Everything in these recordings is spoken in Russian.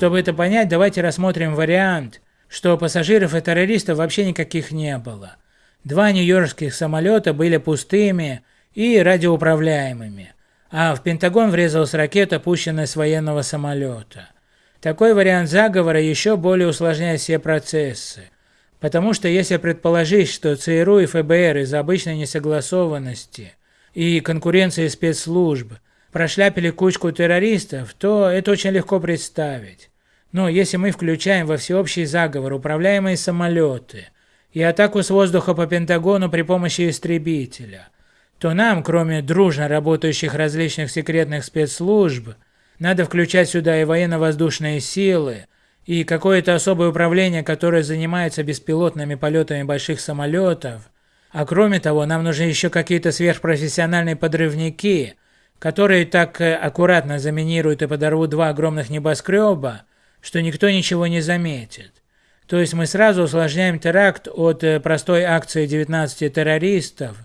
Чтобы это понять, давайте рассмотрим вариант, что пассажиров и террористов вообще никаких не было. Два нью-йоркских самолета были пустыми и радиоуправляемыми, а в Пентагон врезалась ракета, пущенная с военного самолета. Такой вариант заговора еще более усложняет все процессы, потому что если предположить, что ЦРУ и ФБР из-за обычной несогласованности и конкуренции спецслужб прошляпили кучку террористов, то это очень легко представить. Но если мы включаем во всеобщий заговор управляемые самолеты и атаку с воздуха по Пентагону при помощи истребителя, то нам, кроме дружно работающих различных секретных спецслужб, надо включать сюда и военно-воздушные силы, и какое-то особое управление, которое занимается беспилотными полетами больших самолетов, а кроме того, нам нужны еще какие-то сверхпрофессиональные подрывники, которые так э, аккуратно заминируют и подорвут два огромных небоскреба, что никто ничего не заметит. То есть мы сразу усложняем теракт от э, простой акции 19 террористов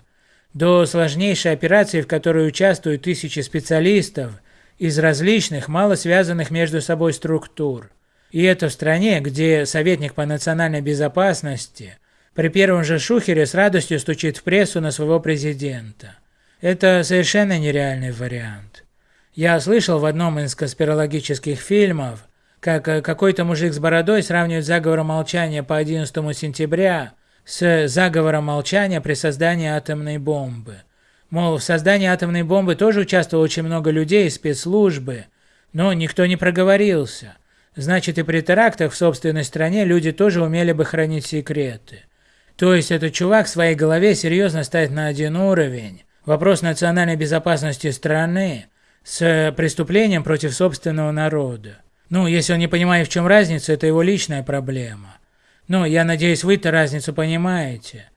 до сложнейшей операции, в которой участвуют тысячи специалистов из различных, мало связанных между собой структур. И это в стране, где советник по национальной безопасности при первом же шухере с радостью стучит в прессу на своего президента. Это совершенно нереальный вариант. Я слышал в одном из конспирологических фильмов, как э, какой-то мужик с бородой сравнивает заговор молчания по 11 сентября с заговором молчания при создании атомной бомбы. Мол, в создании атомной бомбы тоже участвовало очень много людей из спецслужбы, но никто не проговорился. Значит, и при терактах в собственной стране люди тоже умели бы хранить секреты. То есть этот чувак в своей голове серьезно ставит на один уровень вопрос национальной безопасности страны с преступлением против собственного народа. Ну, если он не понимает, в чем разница, это его личная проблема. Но я надеюсь, вы-то разницу понимаете.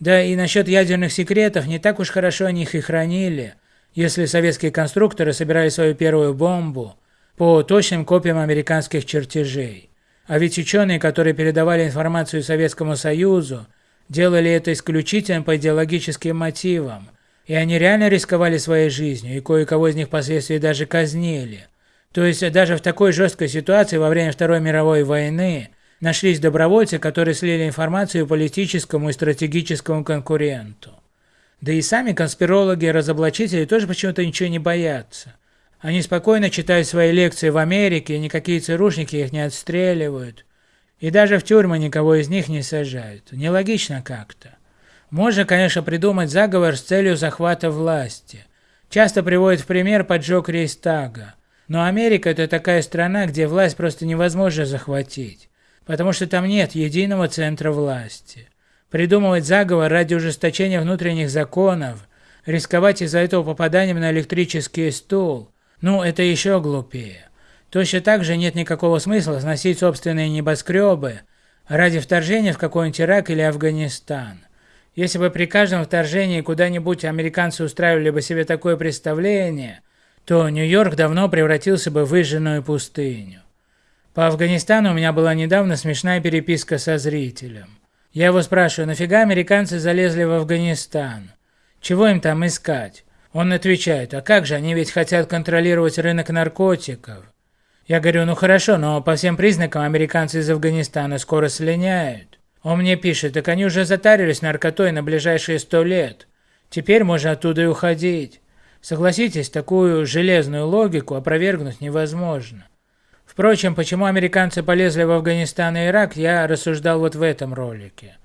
Да и насчет ядерных секретов, не так уж хорошо они их и хранили, если советские конструкторы собирали свою первую бомбу по точным копиям американских чертежей. А ведь ученые, которые передавали информацию Советскому Союзу, делали это исключительно по идеологическим мотивам, и они реально рисковали своей жизнью, и кое-кого из них впоследствии даже казнили. То есть даже в такой жесткой ситуации во время Второй мировой войны нашлись добровольцы, которые слили информацию политическому и стратегическому конкуренту. Да и сами конспирологи и разоблачители тоже почему-то ничего не боятся. Они спокойно читают свои лекции в Америке, и никакие ЦРУшники их не отстреливают. И даже в тюрьмы никого из них не сажают. Нелогично как-то. Можно, конечно, придумать заговор с целью захвата власти. Часто приводят в пример поджог Рейстага. Но Америка – это такая страна, где власть просто невозможно захватить, потому что там нет единого центра власти. Придумывать заговор ради ужесточения внутренних законов, рисковать из-за этого попаданием на электрический стул – ну, это еще глупее. Точно так же нет никакого смысла сносить собственные небоскребы ради вторжения в какой-нибудь Ирак или Афганистан. Если бы при каждом вторжении куда-нибудь американцы устраивали бы себе такое представление, то Нью-Йорк давно превратился бы в выжженную пустыню. По Афганистану у меня была недавно смешная переписка со зрителем. Я его спрашиваю, нафига американцы залезли в Афганистан? Чего им там искать? Он отвечает, а как же, они ведь хотят контролировать рынок наркотиков. Я говорю, ну хорошо, но по всем признакам американцы из Афганистана скоро слиняют. Он мне пишет, так они уже затарились наркотой на ближайшие сто лет. Теперь можно оттуда и уходить. Согласитесь, такую железную логику опровергнуть невозможно. Впрочем, почему американцы полезли в Афганистан и Ирак, я рассуждал вот в этом ролике.